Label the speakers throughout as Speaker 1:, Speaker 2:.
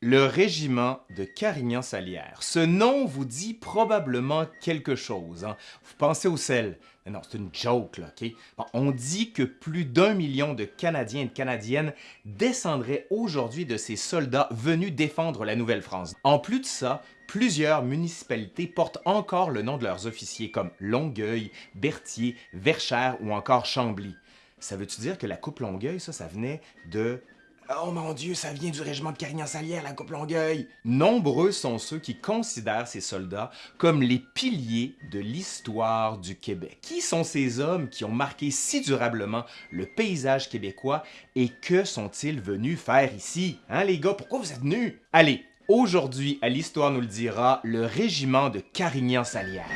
Speaker 1: Le régiment de Carignan-Salière. Ce nom vous dit probablement quelque chose. hein. Vous pensez au sel. Non, c'est une joke, là, on dit que plus d'un million de Canadiens et de Canadiennes descendraient aujourd'hui de ces soldats venus défendre la Nouvelle-France. En plus de ça, plusieurs municipalités portent encore le nom de leurs officiers, comme Longueuil, Berthier, Verchères ou encore Chambly. Ça veut-tu dire que la coupe Longueuil, ça, ça venait de Oh mon Dieu, ça vient du régiment de Carignan-Salière, la Coupe Longueuil! Nombreux sont ceux qui considèrent ces soldats comme les piliers de l'histoire du Québec. Qui sont ces hommes qui ont marqué si durablement le paysage québécois et que sont-ils venus faire ici? Hein les gars, pourquoi vous êtes venus? Allez, aujourd'hui, à l'Histoire nous le dira, le régiment de Carignan-Salière.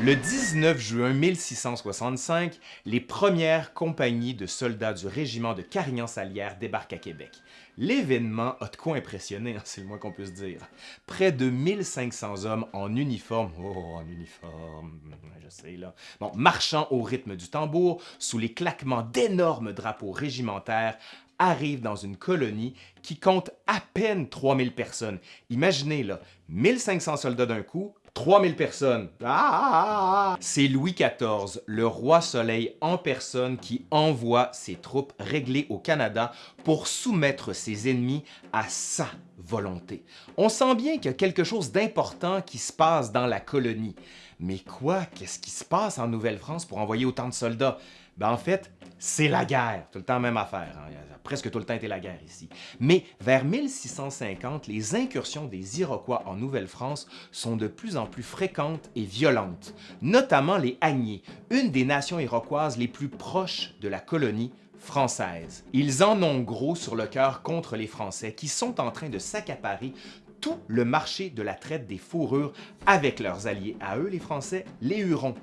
Speaker 1: Le 19 juin 1665, les premières compagnies de soldats du régiment de Carignan-Salière débarquent à Québec. L'événement a de quoi impressionner, hein, c'est le moins qu'on puisse dire. Près de 1500 hommes en uniforme, oh, en uniforme, je marchant au rythme du tambour, sous les claquements d'énormes drapeaux régimentaires, arrivent dans une colonie qui compte à peine 3000 personnes. Imaginez là, 1500 soldats d'un coup, 3000 personnes. Ah, ah, ah. C'est Louis XIV, le roi soleil en personne, qui envoie ses troupes réglées au Canada pour soumettre ses ennemis à sa volonté. On sent bien qu'il y a quelque chose d'important qui se passe dans la colonie. Mais quoi? Qu'est-ce qui se passe en Nouvelle-France pour envoyer autant de soldats? Ben en fait, c'est la guerre. Tout le temps même affaire. hein. Presque tout le temps été la guerre ici. Mais vers 1650, les incursions des Iroquois en Nouvelle-France sont de plus en plus fréquentes et violentes, notamment les Agnés, une des nations iroquoises les plus proches de la colonie française. Ils en ont gros sur le cœur contre les Français qui sont en train de s'accaparer tout le marché de la traite des fourrures avec leurs alliés à eux, les Français, les Hurons.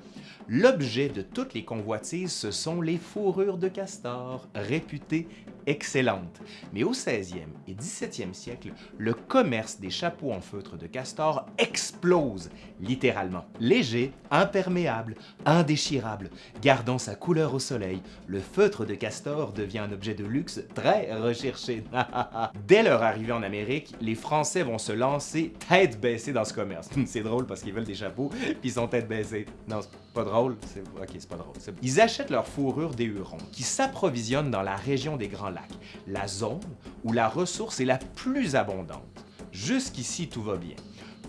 Speaker 1: L'objet de toutes les convoitises, ce sont les fourrures de castor, réputées excellentes. Mais au 16e et 17e siècle, le commerce des chapeaux en feutre de castor explose, littéralement. Léger, imperméable, indéchirable, gardant sa couleur au soleil, le feutre de castor devient un objet de luxe très recherché. Dès leur arrivée en Amérique, les Français vont se lancer tête baissée dans ce commerce. C'est drôle parce qu'ils veulent des chapeaux, puis ils sont tête baissée. Non, c'est pas drôle. Ok, c'est pas drôle. Ils achètent leur fourrure des Hurons, qui s'approvisionnent dans la région des Grands Lacs, la zone où la ressource est la plus abondante. Jusqu'ici, tout va bien.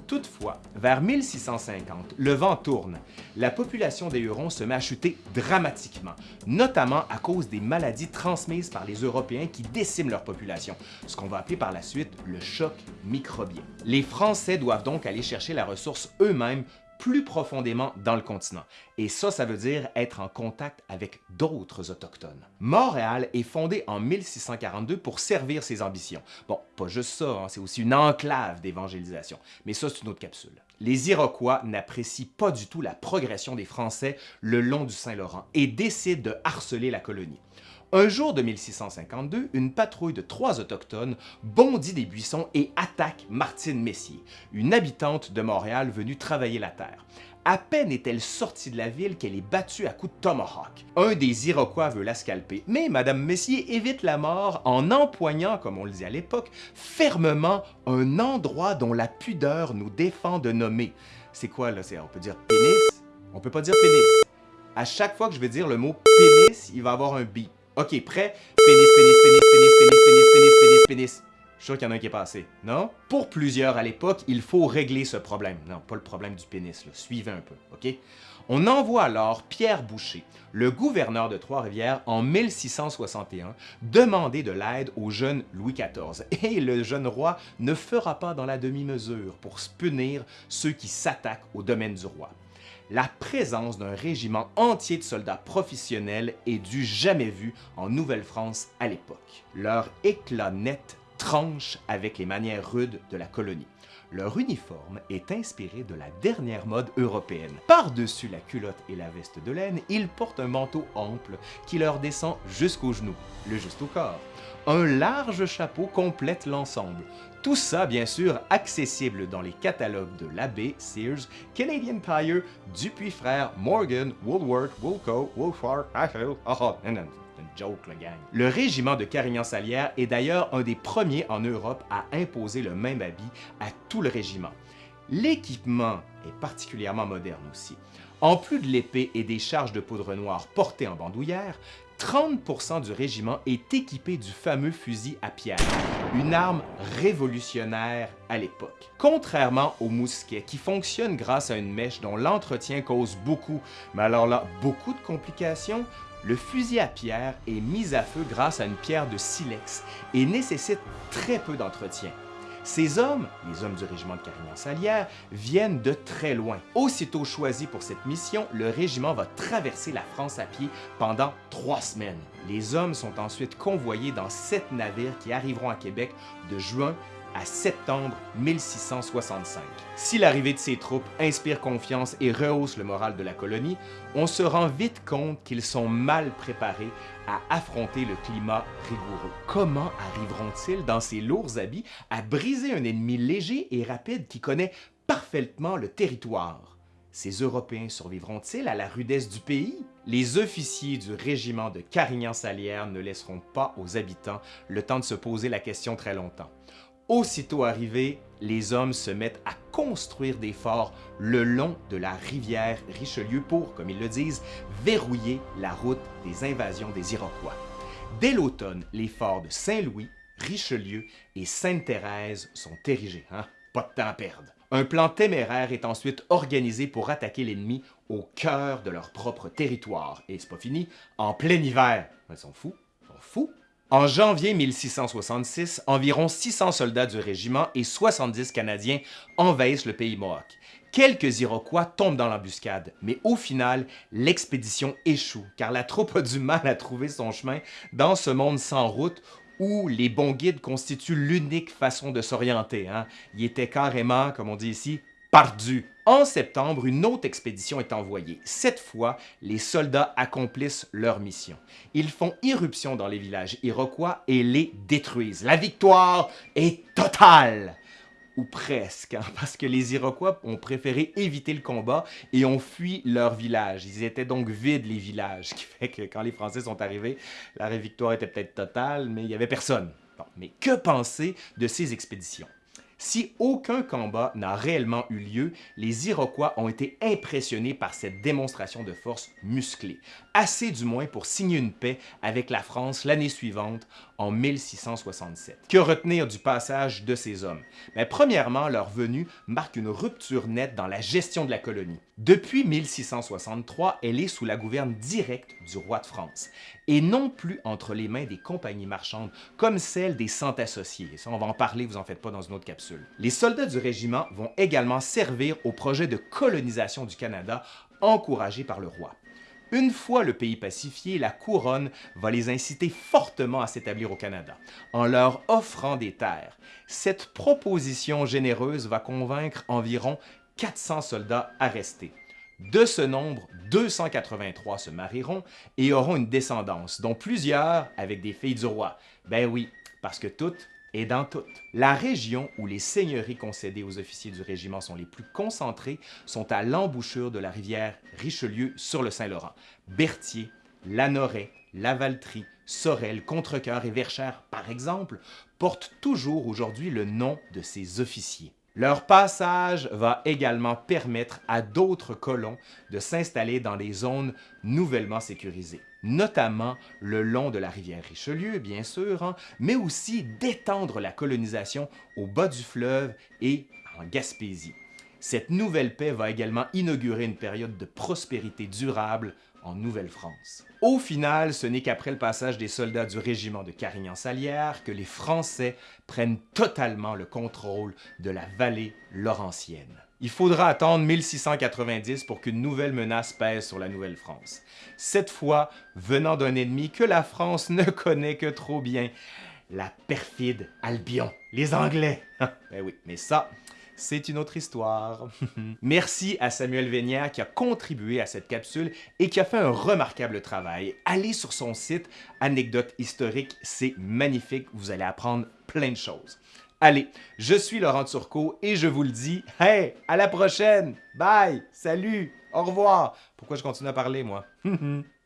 Speaker 1: Toutefois, vers 1650, le vent tourne. La population des Hurons se met à chuter dramatiquement, notamment à cause des maladies transmises par les Européens qui déciment leur population, ce qu'on va appeler par la suite le choc microbien. Les Français doivent donc aller chercher la ressource eux-mêmes plus profondément dans le continent. Et ça, ça veut dire être en contact avec d'autres autochtones. Montréal est fondée en 1642 pour servir ses ambitions. Bon, pas juste ça, hein, c'est aussi une enclave d'évangélisation. Mais ça, c'est une autre capsule. Les Iroquois n'apprécient pas du tout la progression des Français le long du Saint-Laurent et décident de harceler la colonie. Un jour de 1652, une patrouille de trois autochtones bondit des buissons et attaque Martine Messier, une habitante de Montréal venue travailler la terre. À peine est-elle sortie de la ville qu'elle est battue à coups de tomahawk. Un des Iroquois veut la scalper, mais Madame Messier évite la mort en empoignant, comme on le dit à l'époque, fermement un endroit dont la pudeur nous défend de nommer. C'est quoi là? On peut dire pénis? On peut pas dire pénis. À chaque fois que je vais dire le mot pénis, il va avoir un bip. Ok, prêt? Pénis, pénis, pénis, pénis, pénis, pénis, pénis, pénis, pénis. Je suis sûr qu'il y en a un qui est passé, non? Pour plusieurs à l'époque, il faut régler ce problème. Non, pas le problème du pénis, là. Suivez un peu, ok? On envoie alors Pierre Boucher, le gouverneur de Trois-Rivières, en 1661, demander de l'aide au jeune Louis XIV. Et le jeune roi ne fera pas dans la demi-mesure pour punir ceux qui s'attaquent au domaine du roi la présence d'un régiment entier de soldats professionnels est du jamais vu en Nouvelle-France à l'époque. Leur éclat net tranche avec les manières rudes de la colonie. Leur uniforme est inspiré de la dernière mode européenne. Par-dessus la culotte et la veste de laine, ils portent un manteau ample qui leur descend jusqu'aux genoux, le juste au corps. Un large chapeau complète l'ensemble. Tout ça, bien sûr, accessible dans les catalogues de l'Abbé, Sears, Canadian Tire, Dupuis Frères, Morgan, Woolworth, Woolco, Wolfhard, Ashfield, oh, une Le régiment de Carignan-Salière est d'ailleurs un des premiers en Europe à imposer le même habit à tout le régiment. L'équipement est particulièrement moderne aussi. En plus de l'épée et des charges de poudre noire portées en bandoulière, 30% du régiment est équipé du fameux fusil à pierre, une arme révolutionnaire à l'époque. Contrairement au mousquet, qui fonctionne grâce à une mèche dont l'entretien cause beaucoup, mais alors là, beaucoup de complications, le fusil à pierre est mis à feu grâce à une pierre de silex et nécessite très peu d'entretien. Ces hommes, les hommes du régiment de Carignan-Salière, viennent de très loin. Aussitôt choisi pour cette mission, le régiment va traverser la France à pied pendant trois semaines. Les hommes sont ensuite convoyés dans sept navires qui arriveront à Québec de juin à septembre 1665. Si l'arrivée de ces troupes inspire confiance et rehausse le moral de la colonie, on se rend vite compte qu'ils sont mal préparés à affronter le climat rigoureux. Comment arriveront-ils dans ces lourds habits à briser un ennemi léger et rapide qui connaît parfaitement le territoire? Ces Européens survivront-ils à la rudesse du pays? Les officiers du régiment de Carignan-Salière ne laisseront pas aux habitants le temps de se poser la question très longtemps. Aussitôt arrivés, les hommes se mettent à construire des forts le long de la rivière Richelieu pour, comme ils le disent, verrouiller la route des invasions des Iroquois. Dès l'automne, les forts de Saint-Louis, Richelieu et Sainte-Thérèse sont érigés. Hein? Pas de temps à perdre. Un plan téméraire est ensuite organisé pour attaquer l'ennemi au cœur de leur propre territoire. Et c'est pas fini, en plein hiver. Ils sont fous, ils sont fous. En janvier 1666, environ 600 soldats du régiment et 70 Canadiens envahissent le pays Mohawk. Quelques Iroquois tombent dans l'embuscade, mais au final, l'expédition échoue, car la troupe a du mal à trouver son chemin dans ce monde sans route où les bons guides constituent l'unique façon de s'orienter. Hein. Ils étaient carrément, comme on dit ici, perdus. En septembre, une autre expédition est envoyée. Cette fois, les soldats accomplissent leur mission. Ils font irruption dans les villages iroquois et les détruisent. La victoire est totale! Ou presque, hein, parce que les Iroquois ont préféré éviter le combat et ont fui leur village. Ils étaient donc vides, les villages, ce qui fait que quand les Français sont arrivés, la victoire était peut-être totale, mais il n'y avait personne. mais que penser de ces expéditions? Si aucun combat n'a réellement eu lieu, les Iroquois ont été impressionnés par cette démonstration de force musclée, assez du moins pour signer une paix avec la France l'année suivante, en 1667. Que retenir du passage de ces hommes? Mais premièrement, leur venue marque une rupture nette dans la gestion de la colonie. Depuis 1663, elle est sous la gouverne directe du roi de France, et non plus entre les mains des compagnies marchandes comme celle des Cent Associés. Ça, on va en parler, vous en faites pas dans une autre capsule. Les soldats du régiment vont également servir au projet de colonisation du Canada encouragé par le roi. Une fois le pays pacifié, la couronne va les inciter fortement à s'établir au Canada, en leur offrant des terres. Cette proposition généreuse va convaincre environ 400 soldats à rester. De ce nombre, 283 se marieront et auront une descendance, dont plusieurs avec des filles du roi. Ben oui, parce que toutes et dans toutes. La région où les seigneuries concédées aux officiers du régiment sont les plus concentrées sont à l'embouchure de la rivière Richelieu sur le Saint-Laurent. Berthier, Lanoret, Lavaltrie, Sorel, Contrecoeur et Verchères, par exemple, portent toujours aujourd'hui le nom de ces officiers. Leur passage va également permettre à d'autres colons de s'installer dans des zones nouvellement sécurisées, notamment le long de la rivière Richelieu, bien sûr, hein, mais aussi d'étendre la colonisation au bas du fleuve et en Gaspésie. Cette nouvelle paix va également inaugurer une période de prospérité durable en Nouvelle-France. Au final, ce n'est qu'après le passage des soldats du régiment de Carignan-Salière que les Français prennent totalement le contrôle de la vallée laurentienne. Il faudra attendre 1690 pour qu'une nouvelle menace pèse sur la Nouvelle-France. Cette fois, venant d'un ennemi que la France ne connaît que trop bien, la perfide Albion, les Anglais. ben oui, mais ça, c'est une autre histoire. Merci à Samuel Vénière qui a contribué à cette capsule et qui a fait un remarquable travail. Allez sur son site Anecdotes historiques, c'est magnifique, vous allez apprendre plein de choses. Allez, je suis Laurent Turcot et je vous le dis, hey, à la prochaine, bye, salut, au revoir. Pourquoi je continue à parler, moi?